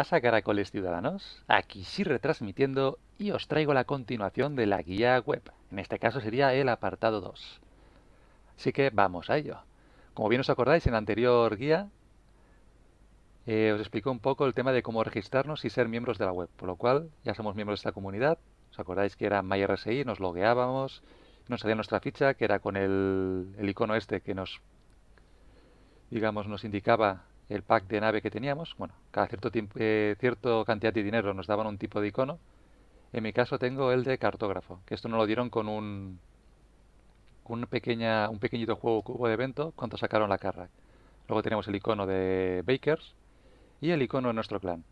¿Qué pasa, caracoles ciudadanos? Aquí sí retransmitiendo y os traigo la continuación de la guía web. En este caso sería el apartado 2. Así que vamos a ello. Como bien os acordáis, en la anterior guía eh, os explico un poco el tema de cómo registrarnos y ser miembros de la web. Por lo cual, ya somos miembros de esta comunidad. ¿Os acordáis que era MyRSI? Nos logueábamos, nos salía nuestra ficha, que era con el, el icono este que nos, digamos, nos indicaba el pack de nave que teníamos. Bueno, cada cierto tiempo, eh, cierto cantidad de dinero nos daban un tipo de icono. En mi caso tengo el de cartógrafo, que esto nos lo dieron con un, un, pequeña, un pequeñito juego cubo de evento cuando sacaron la carra. Luego tenemos el icono de Bakers y el icono de nuestro clan.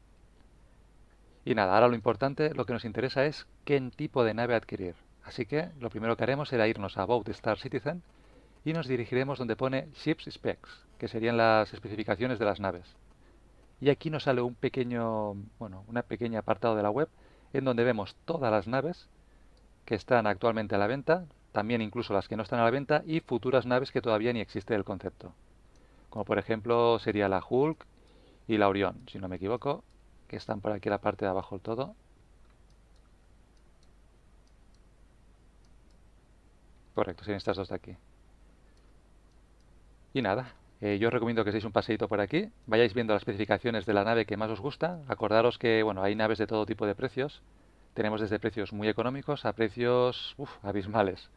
Y nada, ahora lo importante, lo que nos interesa es qué tipo de nave adquirir. Así que lo primero que haremos será irnos a About Star Citizen y nos dirigiremos donde pone Ships Specs, que serían las especificaciones de las naves. Y aquí nos sale un pequeño, bueno, una pequeña apartado de la web en donde vemos todas las naves que están actualmente a la venta, también incluso las que no están a la venta y futuras naves que todavía ni existe el concepto. Como por ejemplo sería la Hulk y la Orión, si no me equivoco, que están por aquí en la parte de abajo del todo. Correcto, serían estas dos de aquí. Y nada, eh, yo os recomiendo que seáis un paseito por aquí, vayáis viendo las especificaciones de la nave que más os gusta. Acordaros que bueno, hay naves de todo tipo de precios. Tenemos desde precios muy económicos a precios abismales.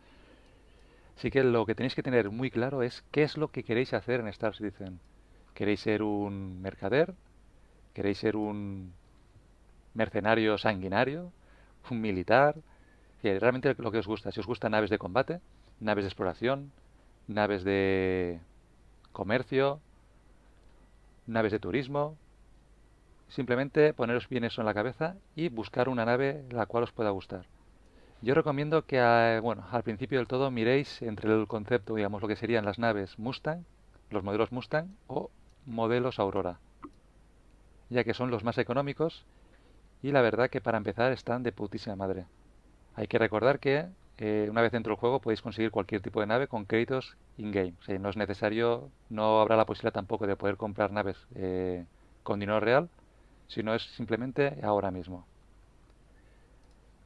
Así que lo que tenéis que tener muy claro es qué es lo que queréis hacer en Star Citizen. ¿Queréis ser un mercader? ¿Queréis ser un mercenario sanguinario? ¿Un militar? realmente lo que os gusta. Si os gustan naves de combate, naves de exploración, naves de comercio, naves de turismo. Simplemente poneros bien eso en la cabeza y buscar una nave la cual os pueda gustar. Yo recomiendo que eh, bueno, al principio del todo miréis entre el concepto, digamos, lo que serían las naves Mustang, los modelos Mustang o modelos Aurora, ya que son los más económicos y la verdad que para empezar están de putísima madre. Hay que recordar que eh, una vez dentro del juego podéis conseguir cualquier tipo de nave con créditos in-game. No es necesario, no habrá la posibilidad tampoco de poder comprar naves eh, con dinero real, sino es simplemente ahora mismo.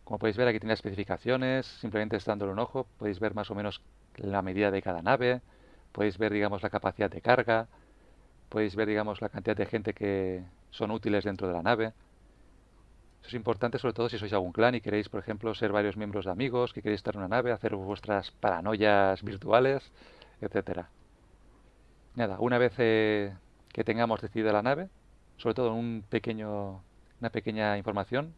Como podéis ver aquí tiene especificaciones, simplemente dándole un ojo podéis ver más o menos la medida de cada nave, podéis ver digamos la capacidad de carga, podéis ver digamos la cantidad de gente que son útiles dentro de la nave es importante sobre todo si sois algún clan y queréis, por ejemplo, ser varios miembros de amigos, que queréis estar en una nave, hacer vuestras paranoias virtuales, etcétera. Nada, una vez eh, que tengamos decidida la nave, sobre todo un pequeño, una pequeña información,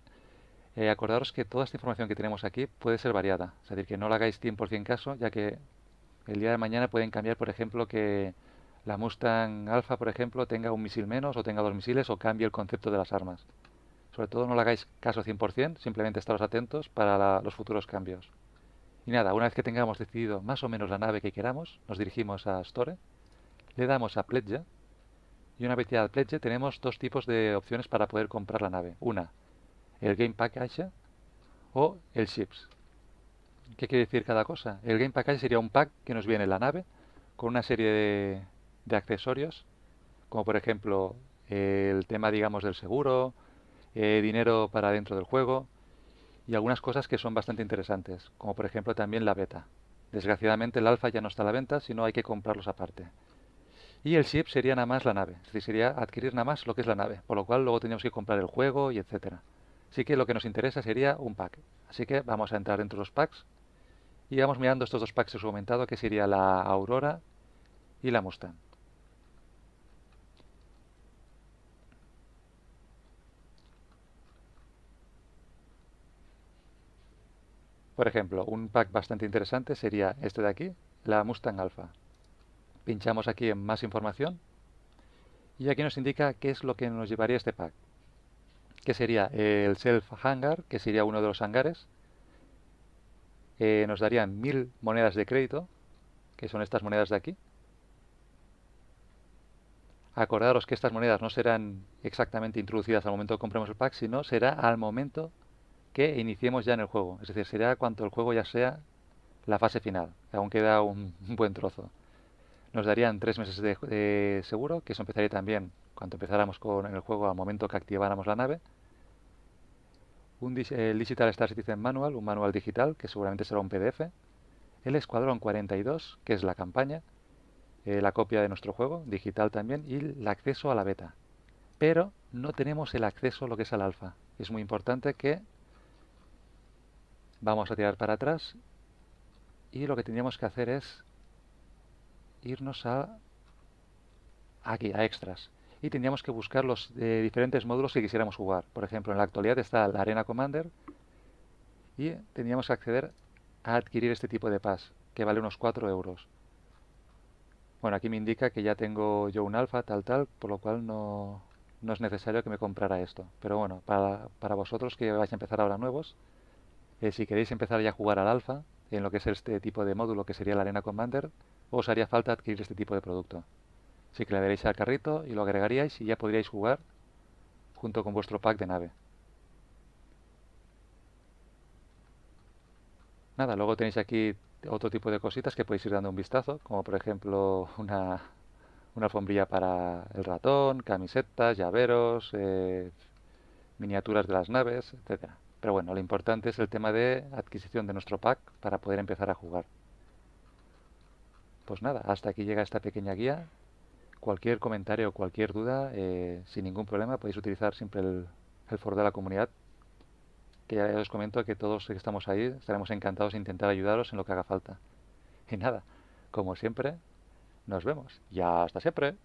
eh, acordaros que toda esta información que tenemos aquí puede ser variada. Es decir, que no la hagáis 100% caso, ya que el día de mañana pueden cambiar, por ejemplo, que la Mustang Alpha, por ejemplo, tenga un misil menos o tenga dos misiles o cambie el concepto de las armas. Sobre todo no le hagáis caso 100%, simplemente estaros atentos para los futuros cambios. Y nada, una vez que tengamos decidido más o menos la nave que queramos, nos dirigimos a Store, le damos a Pledge, y una vez ya a Pledge tenemos dos tipos de opciones para poder comprar la nave. Una, el Game Package o el Ships. ¿Qué quiere decir cada cosa? El Game Package sería un pack que nos viene en la nave con una serie de, de accesorios, como por ejemplo el tema, digamos, del seguro, eh, dinero para dentro del juego y algunas cosas que son bastante interesantes, como por ejemplo también la beta. Desgraciadamente el alfa ya no está a la venta, sino hay que comprarlos aparte. Y el ship sería nada más la nave, es decir, sería adquirir nada más lo que es la nave, por lo cual luego tendríamos que comprar el juego y etcétera. Así que lo que nos interesa sería un pack. Así que vamos a entrar dentro de los packs y vamos mirando estos dos packs que os he comentado, que sería la Aurora y la Mustang. Por ejemplo, un pack bastante interesante sería este de aquí, la Mustang Alpha. Pinchamos aquí en más información y aquí nos indica qué es lo que nos llevaría este pack. Que sería el Self Hangar, que sería uno de los hangares. Eh, nos darían mil monedas de crédito, que son estas monedas de aquí. Acordaros que estas monedas no serán exactamente introducidas al momento que compremos el pack, sino será al momento que iniciemos ya en el juego. Es decir, será cuando el juego ya sea la fase final. Aún queda un, buen trozo. Nos darían tres meses de, seguro, que eso empezaría también cuando empezáramos con el juego al momento que activáramos la nave. Un, el Digital Star Citizen Manual, un manual digital, que seguramente será un PDF. El Escuadrón 42, que es la campaña. Eh, la copia de nuestro juego, digital también, y el acceso a la beta. Pero no tenemos el acceso a lo que es al alfa. Es muy importante que vamos a tirar para atrás y lo que tendríamos que hacer es irnos a aquí, a extras. Y tendríamos que buscar los eh, diferentes módulos que quisiéramos jugar. Por ejemplo, en la actualidad está la Arena Commander y tendríamos que acceder a adquirir este tipo de pass, que vale unos 4 euros. Bueno, aquí me indica que ya tengo yo un alfa, tal, tal, por lo cual no, no es necesario que me comprara esto. Pero bueno, para, para vosotros que vais a empezar ahora nuevos, eh, si queréis empezar ya a jugar al alfa, en lo que es este tipo de módulo que sería la Arena Commander, os haría falta adquirir este tipo de producto. Así que le daréis al carrito y lo agregaríais y ya podríais jugar junto con vuestro pack de nave. Nada, luego tenéis aquí otro tipo de cositas que podéis ir dando un vistazo, como por ejemplo una, una alfombrilla para el ratón, camisetas, llaveros, eh, miniaturas de las naves, etcétera. Pero bueno, lo importante es el tema de adquisición de nuestro pack para poder empezar a jugar. Pues nada, hasta aquí llega esta pequeña guía. Cualquier comentario o cualquier duda, eh, sin ningún problema, podéis utilizar siempre el, foro de la comunidad que ya os comento que todos que estamos ahí estaremos encantados de intentar ayudaros en lo que haga falta. Y nada, como siempre, nos vemos. Y hasta siempre.